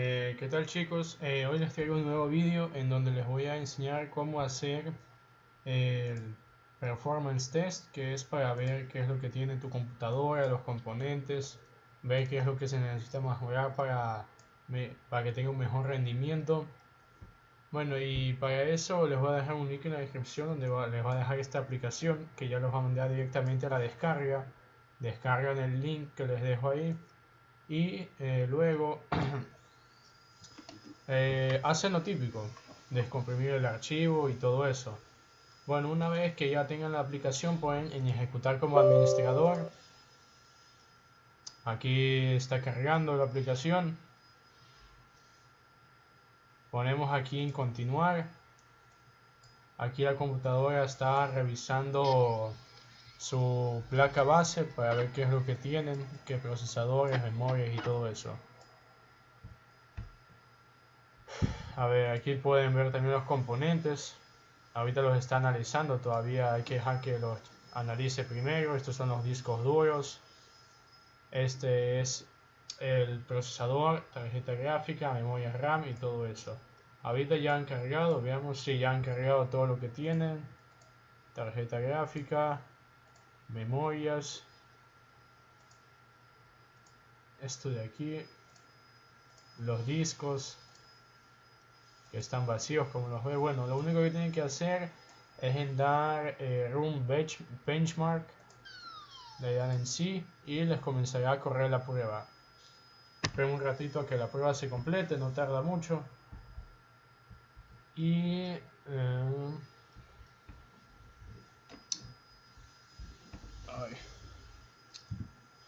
Eh, ¿Qué tal chicos? Eh, hoy les traigo un nuevo vídeo en donde les voy a enseñar cómo hacer el performance test que es para ver qué es lo que tiene tu computadora, los componentes, ver qué es lo que se necesita mejorar para, para que tenga un mejor rendimiento. Bueno y para eso les voy a dejar un link en la descripción donde les voy a dejar esta aplicación que ya los va a mandar directamente a la descarga. Descargan el link que les dejo ahí y eh, luego eh, hacen lo típico, descomprimir el archivo y todo eso. Bueno, una vez que ya tengan la aplicación pueden ejecutar como administrador. Aquí está cargando la aplicación. Ponemos aquí en continuar. Aquí la computadora está revisando su placa base para ver qué es lo que tienen, qué procesadores, memorias y todo eso. A ver, aquí pueden ver también los componentes. Ahorita los está analizando, todavía hay que dejar que los analice primero. Estos son los discos duros. Este es el procesador, tarjeta gráfica, memoria RAM y todo eso. Ahorita ya han cargado, veamos si ya han cargado todo lo que tienen. Tarjeta gráfica, memorias. Esto de aquí. Los discos que están vacíos como los ve. Bueno, lo único que tienen que hacer es en dar eh, Room Benchmark. Le dan en sí y les comenzará a correr la prueba. Esperen un ratito a que la prueba se complete, no tarda mucho. Y... Eh,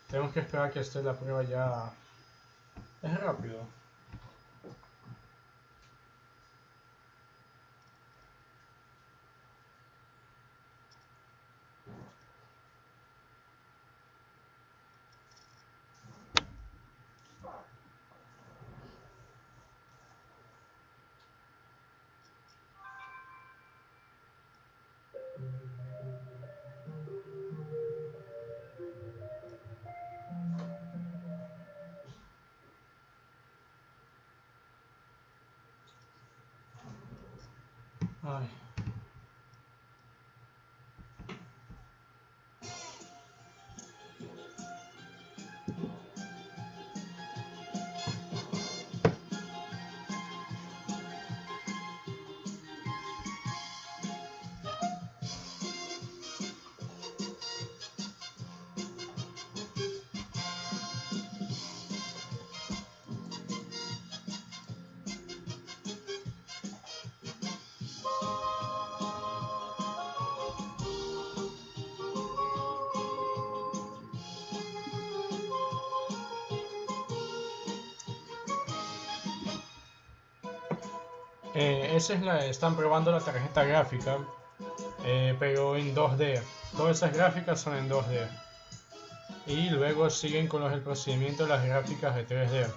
tenemos que esperar que esté la prueba ya... Es rápido. Ay. Eh, esa es la, están probando la tarjeta gráfica, eh, pero en 2D. Todas esas gráficas son en 2D. Y luego siguen con los, el procedimiento de las gráficas de 3D.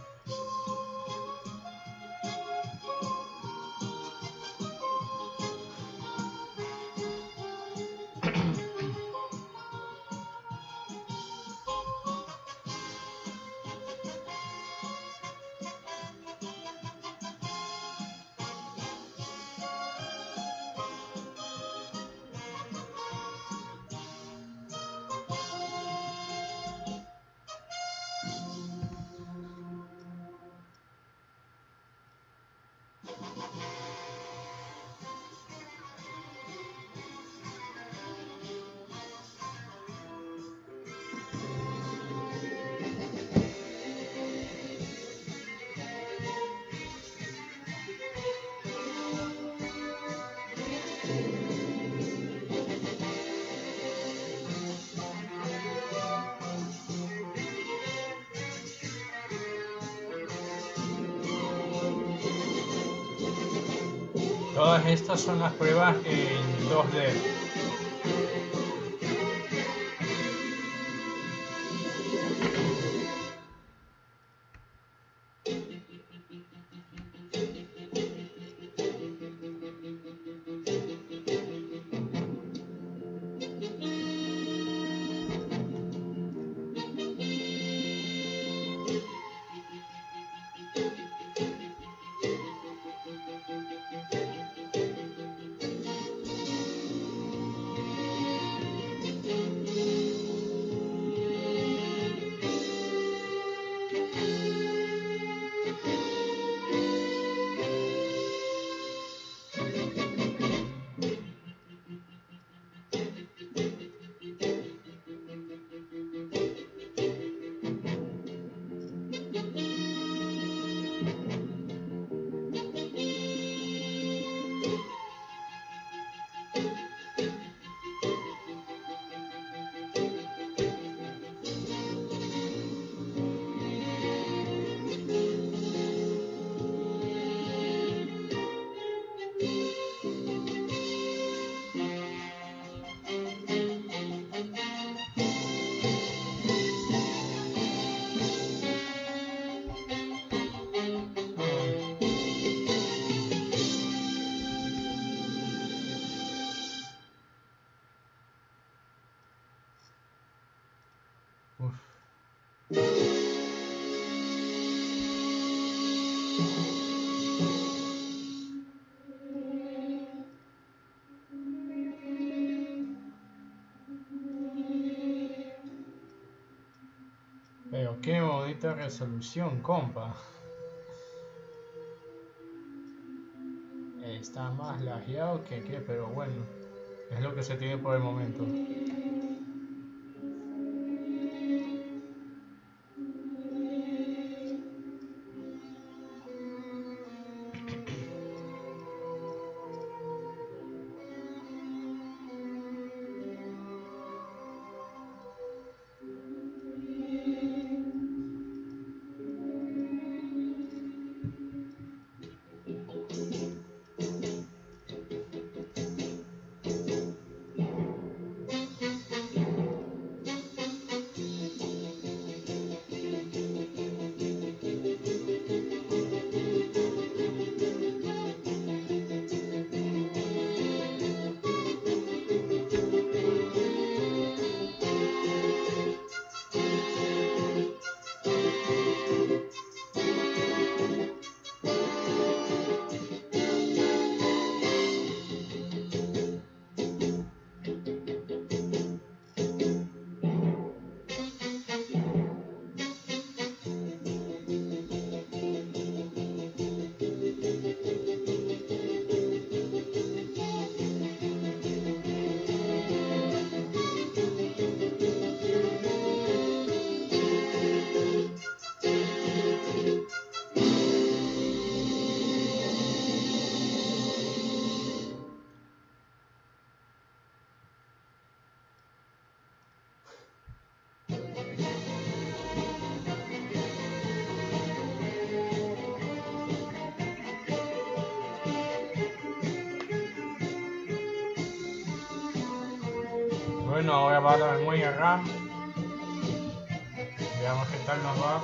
Estas son las pruebas en 2D. Resolución, compa. Está más lajeado que qué, pero bueno, es lo que se tiene por el momento. Bueno, ahora va la memoria RAM. Veamos qué tal nos va.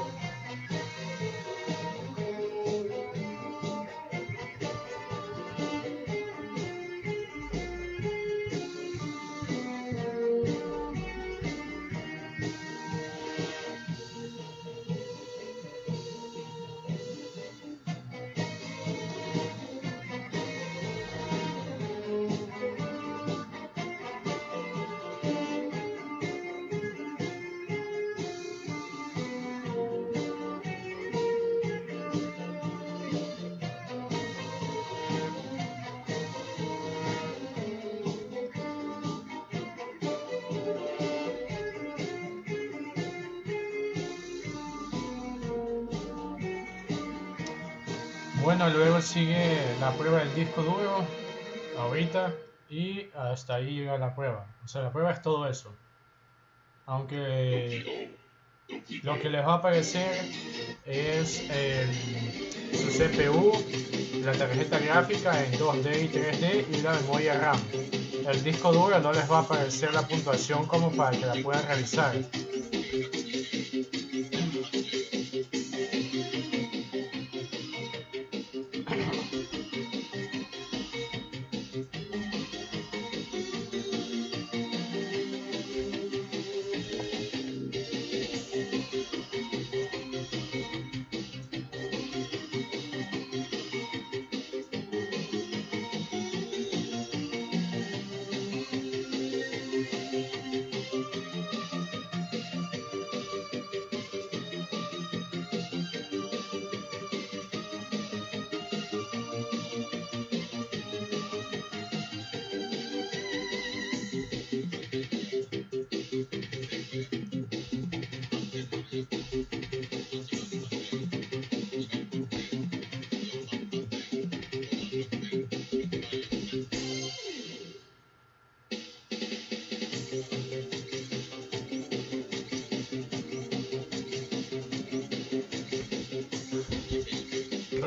Bueno, luego sigue la prueba del disco duro, ahorita, y hasta ahí llega la prueba. O sea, la prueba es todo eso. Aunque lo que les va a aparecer es su CPU, la tarjeta gráfica en 2D y 3D y la memoria RAM. El disco duro no les va a aparecer la puntuación como para que la puedan revisar.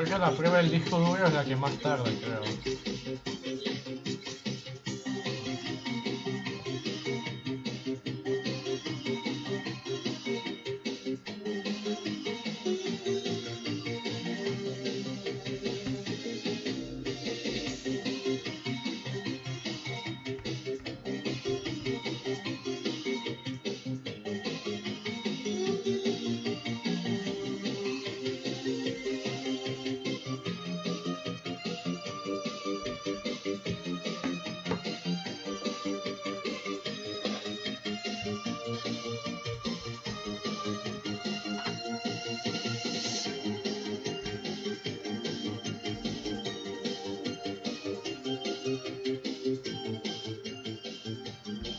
Creo que la prueba del disco duro es la que más tarda, creo.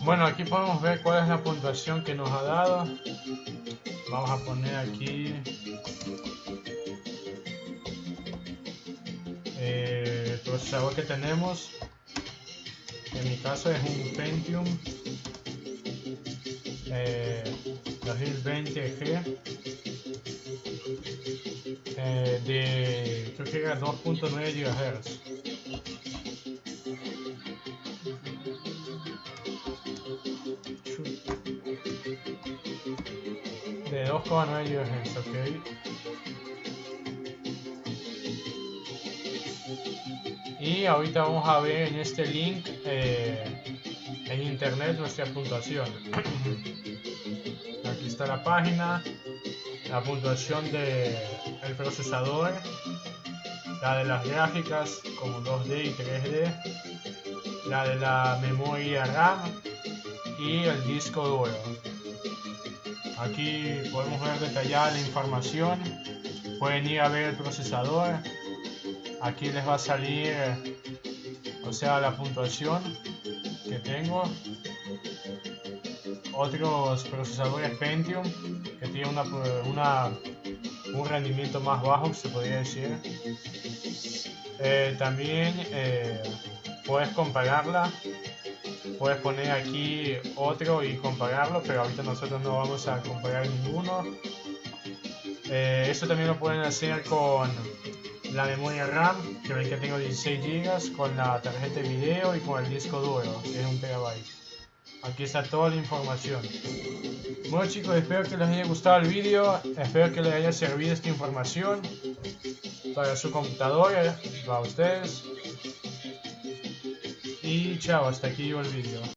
Bueno, aquí podemos ver cuál es la puntuación que nos ha dado. Vamos a poner aquí eh, el procesador que tenemos. En mi caso es un Pentium eh, 2020G eh, de que era 2.9 GHz. De 2.9 GHz, ok. Y ahorita vamos a ver en este link eh, en internet nuestra puntuación. Aquí está la página, la puntuación del el procesador, la de las gráficas como 2D y 3D, la de la memoria RAM y el disco duro. Aquí podemos ver detallada la información, pueden ir a ver el procesador, aquí les va a salir, o sea, la puntuación que tengo. Otros procesadores Pentium que tienen una, una un rendimiento más bajo, se podría decir. Eh, también eh, puedes compararla, puedes poner aquí otro y compararlo, pero ahorita nosotros no vamos a comparar ninguno. Eh, esto también lo pueden hacer con la memoria RAM, que ven que tengo 16 GB, con la tarjeta de video y con el disco duro, que es un terabyte. Aquí está toda la información. Bueno chicos, espero que les haya gustado el vídeo, espero que les haya servido esta información para su computadora, para ustedes. Y chao, hasta aquí el vídeo.